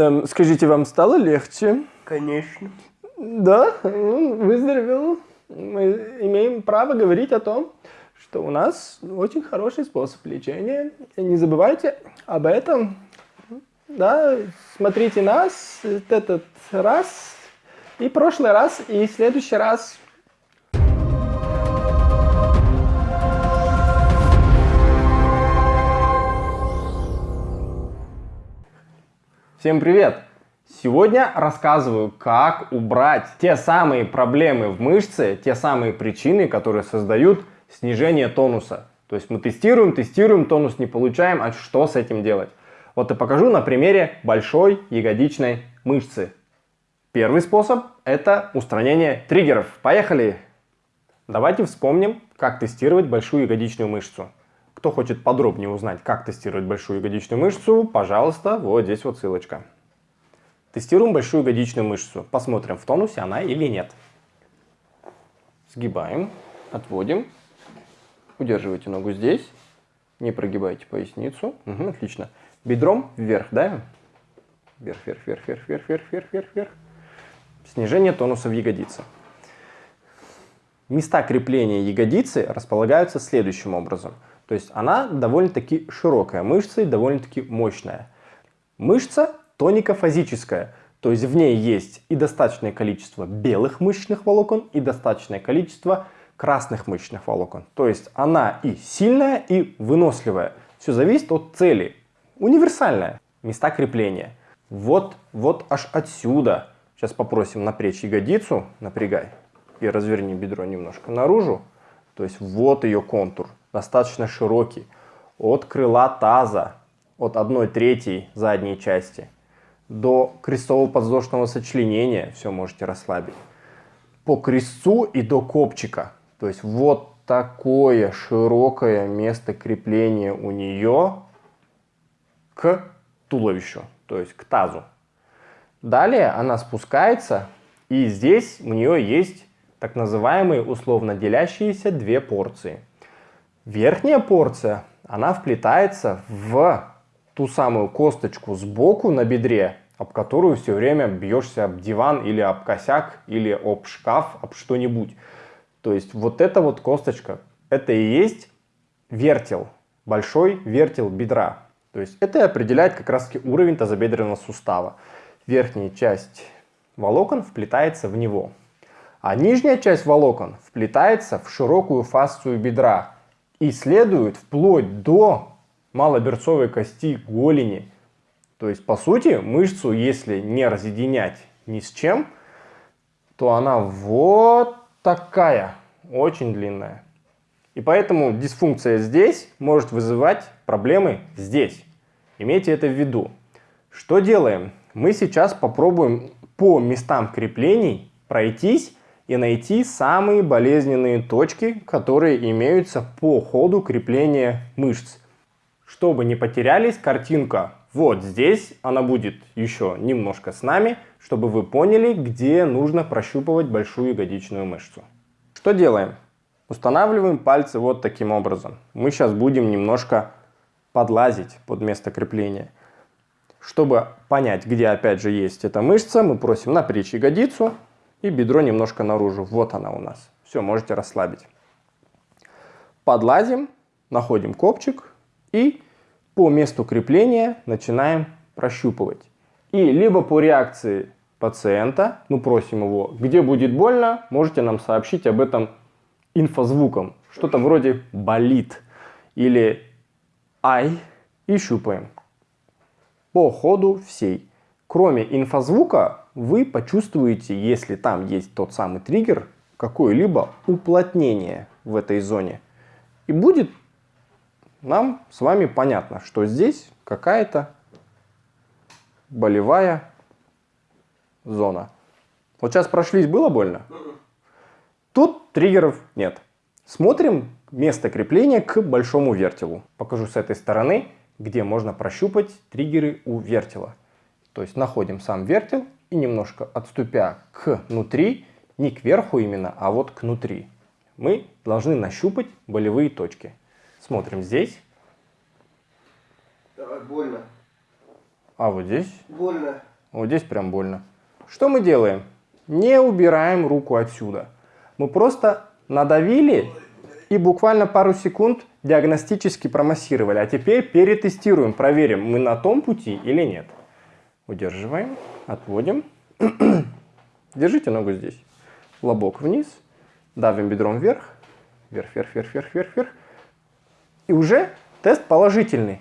Эм, скажите, вам стало легче? Конечно. Да, он выздоровел. Мы имеем право говорить о том, что у нас очень хороший способ лечения. Не забывайте об этом. Да, смотрите нас этот раз, и прошлый раз, и следующий раз. Всем привет! Сегодня рассказываю, как убрать те самые проблемы в мышце, те самые причины, которые создают снижение тонуса. То есть мы тестируем, тестируем, тонус не получаем, а что с этим делать? Вот и покажу на примере большой ягодичной мышцы. Первый способ – это устранение триггеров. Поехали! Давайте вспомним, как тестировать большую ягодичную мышцу. Кто хочет подробнее узнать, как тестировать большую ягодичную мышцу, пожалуйста, вот здесь вот ссылочка. Тестируем большую ягодичную мышцу. Посмотрим, в тонусе она или нет. Сгибаем, отводим. Удерживайте ногу здесь. Не прогибайте поясницу. Угу, отлично. Бедром вверх, да? Вверх, вверх, вверх, вверх, вверх, вверх, вверх, вверх, вверх. Снижение тонуса в ягодице. Места крепления ягодицы располагаются следующим образом. То есть она довольно-таки широкая мышца и довольно-таки мощная. Мышца тоникофазическая, то есть в ней есть и достаточное количество белых мышечных волокон, и достаточное количество красных мышечных волокон. То есть она и сильная, и выносливая. Все зависит от цели. Универсальная. Места крепления. Вот, вот аж отсюда. Сейчас попросим напрячь ягодицу, напрягай, и разверни бедро немножко наружу. То есть вот ее контур, достаточно широкий. От крыла таза, от 1 третьей задней части до крестово-подвздошного сочленения все можете расслабить. По крестцу и до копчика. То есть вот такое широкое место крепления у нее к туловищу, то есть к тазу. Далее она спускается, и здесь у нее есть так называемые условно делящиеся две порции. Верхняя порция, она вплетается в ту самую косточку сбоку на бедре, об которую все время бьешься об диван или об косяк, или об шкаф, об что-нибудь. То есть вот эта вот косточка, это и есть вертел, большой вертел бедра. То есть это определяет как раз таки уровень тазобедренного сустава. Верхняя часть волокон вплетается в него. А нижняя часть волокон вплетается в широкую фасцию бедра и следует вплоть до малоберцовой кости голени. То есть, по сути, мышцу, если не разъединять ни с чем, то она вот такая, очень длинная. И поэтому дисфункция здесь может вызывать проблемы здесь. Имейте это в виду. Что делаем? Мы сейчас попробуем по местам креплений пройтись и найти самые болезненные точки, которые имеются по ходу крепления мышц. Чтобы не потерялись, картинка вот здесь, она будет еще немножко с нами, чтобы вы поняли, где нужно прощупывать большую ягодичную мышцу. Что делаем? Устанавливаем пальцы вот таким образом. Мы сейчас будем немножко подлазить под место крепления. Чтобы понять, где опять же есть эта мышца, мы просим напрячь ягодицу и бедро немножко наружу. Вот она у нас. Все, можете расслабить. Подлазим, находим копчик и по месту крепления начинаем прощупывать. И либо по реакции пациента, ну просим его, где будет больно, можете нам сообщить об этом инфозвуком. Что-то вроде болит или ай и щупаем. По ходу всей. Кроме инфозвука вы почувствуете, если там есть тот самый триггер, какое-либо уплотнение в этой зоне. И будет нам с вами понятно, что здесь какая-то болевая зона. Вот сейчас прошлись, было больно? Тут триггеров нет. Смотрим место крепления к большому вертелу. Покажу с этой стороны, где можно прощупать триггеры у вертела. То есть находим сам вертел и немножко отступя к внутри, не к верху именно, а вот к внутри, мы должны нащупать болевые точки. Смотрим здесь. Давай, больно. А вот здесь? Больно. Вот здесь прям больно. Что мы делаем? Не убираем руку отсюда. Мы просто надавили и буквально пару секунд диагностически промассировали. А теперь перетестируем, проверим, мы на том пути или нет. Удерживаем, отводим. Держите ногу здесь. Лобок вниз. Давим бедром вверх. Вверх, вверх, вверх, вверх, вверх, вверх. И уже тест положительный.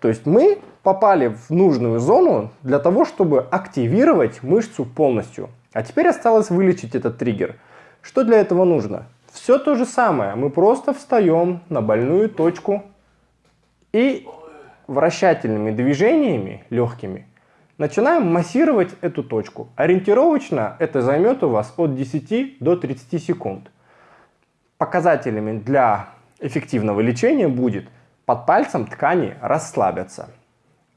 То есть мы попали в нужную зону для того, чтобы активировать мышцу полностью. А теперь осталось вылечить этот триггер. Что для этого нужно? Все то же самое. Мы просто встаем на больную точку и вращательными движениями, легкими, начинаем массировать эту точку. Ориентировочно это займет у вас от 10 до 30 секунд. Показателями для эффективного лечения будет под пальцем ткани расслабятся.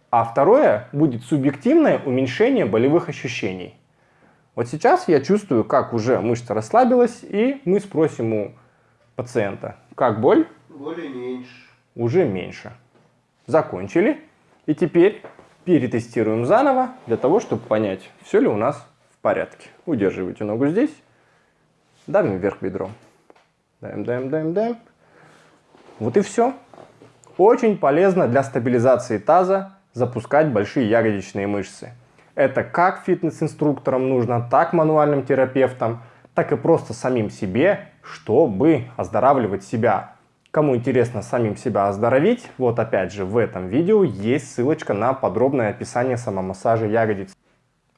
А второе будет субъективное уменьшение болевых ощущений. Вот сейчас я чувствую, как уже мышца расслабилась, и мы спросим у пациента, как боль? Боли меньше. Уже меньше. Закончили. И теперь перетестируем заново, для того, чтобы понять, все ли у нас в порядке. Удерживайте ногу здесь, давим вверх бедром. Даем, даем, даем, даем. Вот и все. Очень полезно для стабилизации таза запускать большие ягодичные мышцы. Это как фитнес-инструкторам нужно, так мануальным терапевтам, так и просто самим себе, чтобы оздоравливать себя. Кому интересно самим себя оздоровить, вот опять же в этом видео есть ссылочка на подробное описание самомассажа ягодиц.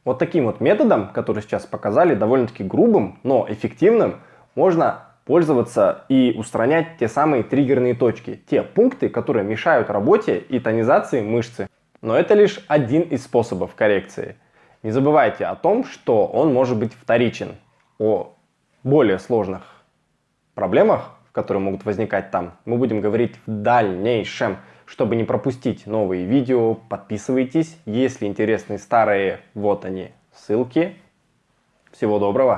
Вот таким вот методом, который сейчас показали, довольно-таки грубым, но эффективным, можно пользоваться и устранять те самые триггерные точки, те пункты, которые мешают работе и тонизации мышцы. Но это лишь один из способов коррекции. Не забывайте о том, что он может быть вторичен. О более сложных проблемах, которые могут возникать там, мы будем говорить в дальнейшем. Чтобы не пропустить новые видео, подписывайтесь. Если интересны старые, вот они, ссылки. Всего доброго!